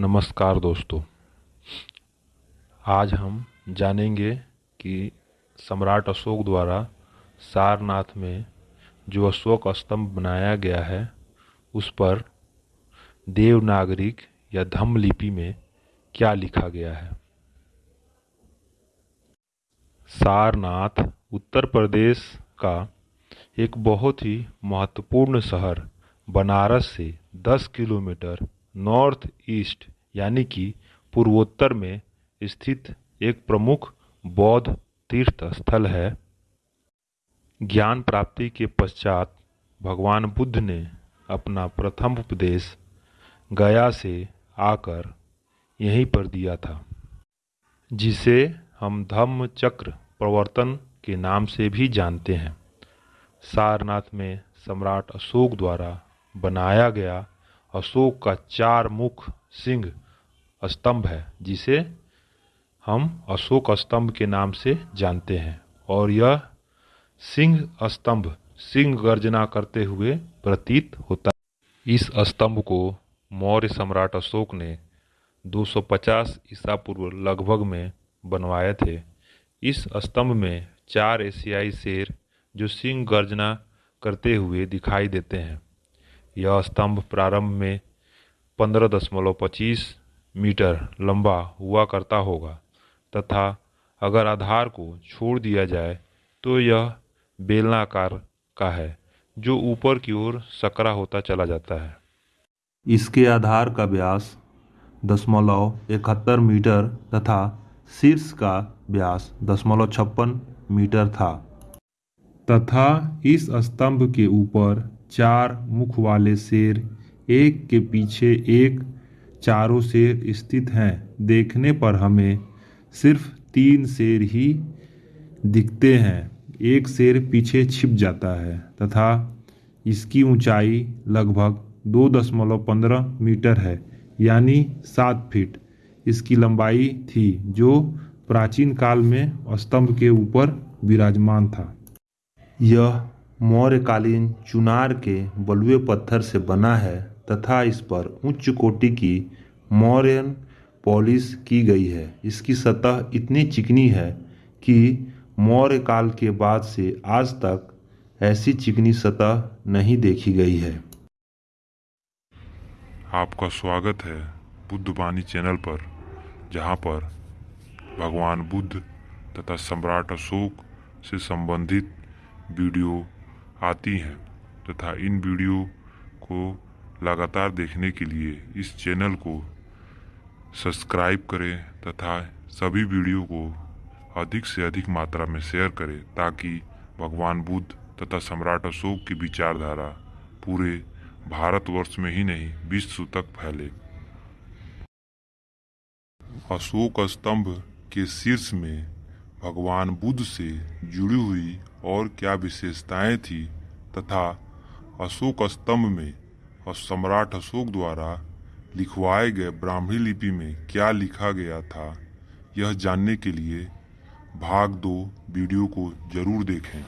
नमस्कार दोस्तों। आज हम जानेंगे कि सम्राट अशोक द्वारा सारनाथ में जो अशोक स्तंभ बनाया गया है, उस पर देवनागरिक या धम्म लिपि में क्या लिखा गया है। सारनाथ उत्तर प्रदेश का एक बहुत ही महत्वपूर्ण शहर, बनारस से 10 किलोमीटर नॉर्थ ईस्ट, यानी कि पूर्वोत्तर में स्थित एक प्रमुख बौद्ध तीर्थ स्थल है। ज्ञान प्राप्ति के पश्चात भगवान बुद्ध ने अपना प्रथम उपदेश गया से आकर यहीं पर दिया था, जिसे हम धम्म चक्र प्रवर्तन के नाम से भी जानते हैं। सारनाथ में सम्राट अशोक द्वारा बनाया गया अशोक का चार मुख सिंह स्तंभ है, जिसे हम अशोक स्तंभ के नाम से जानते हैं। और यह सिंह स्तंभ, सिंह गर्जना करते हुए प्रतीत होता है। इस स्तंभ को मौर्य सम्राट अशोक ने 250 ईसा पूर्व लगभग में बनवाए थे। इस स्तंभ में चार एशियाई शेर जो सिंह गर्जना करते हुए दिखाई देते हैं। यह स्तंभ प्रारंभ में पंद्रह दशमलव पच्चीस मीटर लंबा हुआ करता होगा, तथा अगर आधार को छोड़ दिया जाए तो यह बेलनाकार का है, जो ऊपर की ओर सकरा होता चला जाता है। इसके आधार का व्यास दशमलव इकहत्तर मीटर तथा शीर्ष का व्यास दशमलव छप्पन मीटर था, तथा इस स्तंभ के ऊपर चार मुख वाले शेर, एक के पीछे एक, चारों शेर स्थित हैं। देखने पर हमें सिर्फ़ तीन शेर ही दिखते हैं। एक शेर पीछे छिप जाता है तथा इसकी ऊंचाई लगभग दो दशमलव पंद्रह मीटर है, यानी सात फीट। इसकी लंबाई थी जो प्राचीन काल में स्तंभ के ऊपर विराजमान था। यह मौर्यकालीन चुनार के बलुए पत्थर से बना है तथा इस पर उच्च कोटि की मौर्यन पॉलिश की गई है। इसकी सतह इतनी चिकनी है कि मौर्य काल के बाद से आज तक ऐसी चिकनी सतह नहीं देखी गई है। आपका स्वागत है बुद्ध बानी चैनल पर, जहाँ पर भगवान बुद्ध तथा सम्राट अशोक से संबंधित वीडियो आती हैं तथा इन वीडियो को लगातार देखने के लिए इस चैनल को सब्सक्राइब करें तथा सभी वीडियो को अधिक से अधिक मात्रा में शेयर करें ताकि भगवान बुद्ध तथा सम्राट अशोक की विचारधारा पूरे भारतवर्ष में ही नहीं, विश्व तक फैले। अशोक स्तंभ के शीर्ष में भगवान बुद्ध से जुड़ी हुई और क्या विशेषताएँ थी तथा अशोक स्तंभ में और सम्राट अशोक द्वारा लिखवाए गए ब्राह्मी लिपि में क्या लिखा गया था, यह जानने के लिए भाग दो वीडियो को ज़रूर देखें।